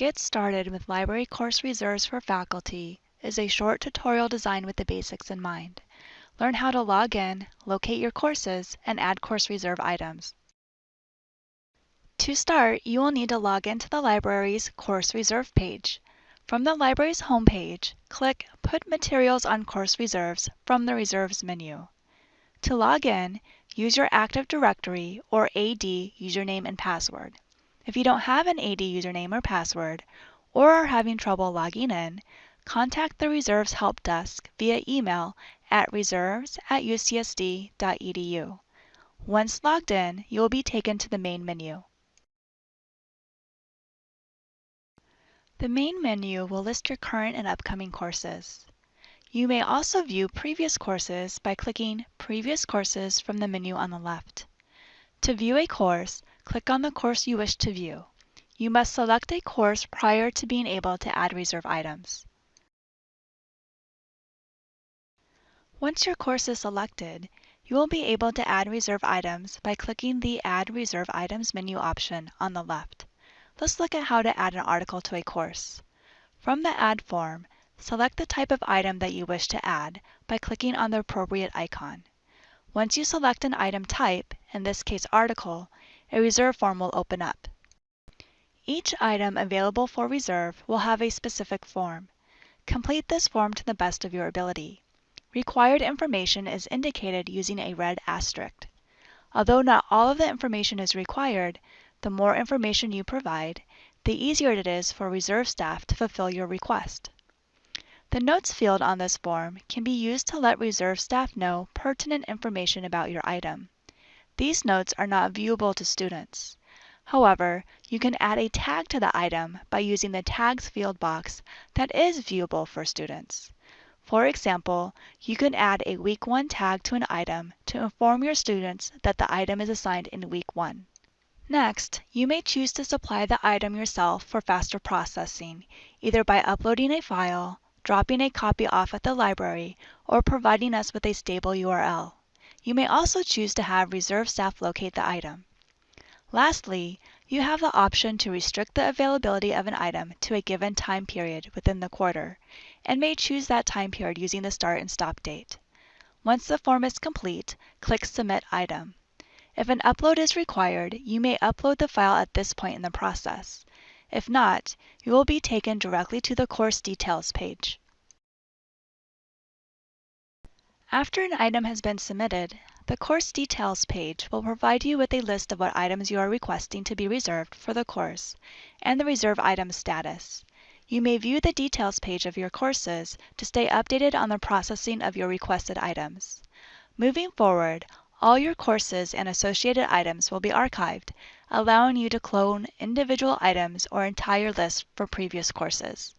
Get Started with Library Course Reserves for Faculty is a short tutorial designed with the basics in mind. Learn how to log in, locate your courses, and add course reserve items. To start, you will need to log into the library's Course Reserve page. From the library's homepage, click Put Materials on Course Reserves from the Reserves menu. To log in, use your Active Directory or AD username and password. If you don't have an AD username or password, or are having trouble logging in, contact the Reserves Help Desk via email at reserves at ucsd.edu. Once logged in, you will be taken to the main menu. The main menu will list your current and upcoming courses. You may also view previous courses by clicking Previous Courses from the menu on the left. To view a course, click on the course you wish to view. You must select a course prior to being able to add reserve items. Once your course is selected, you will be able to add reserve items by clicking the Add Reserve Items menu option on the left. Let's look at how to add an article to a course. From the Add form, select the type of item that you wish to add by clicking on the appropriate icon. Once you select an item type, in this case article, a reserve form will open up. Each item available for reserve will have a specific form. Complete this form to the best of your ability. Required information is indicated using a red asterisk. Although not all of the information is required, the more information you provide, the easier it is for reserve staff to fulfill your request. The Notes field on this form can be used to let reserve staff know pertinent information about your item. These notes are not viewable to students. However, you can add a tag to the item by using the Tags field box that is viewable for students. For example, you can add a Week 1 tag to an item to inform your students that the item is assigned in Week 1. Next, you may choose to supply the item yourself for faster processing, either by uploading a file, dropping a copy off at the library, or providing us with a stable URL. You may also choose to have reserve staff locate the item. Lastly, you have the option to restrict the availability of an item to a given time period within the quarter, and may choose that time period using the start and stop date. Once the form is complete, click Submit Item. If an upload is required, you may upload the file at this point in the process. If not, you will be taken directly to the course details page. After an item has been submitted, the course details page will provide you with a list of what items you are requesting to be reserved for the course and the reserve item status. You may view the details page of your courses to stay updated on the processing of your requested items. Moving forward, all your courses and associated items will be archived, allowing you to clone individual items or entire lists for previous courses.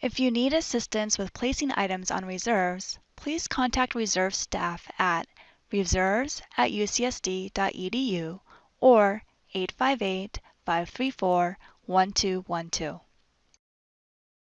If you need assistance with placing items on reserves, please contact reserve staff at reserves at ucsd.edu or 858 534 1212.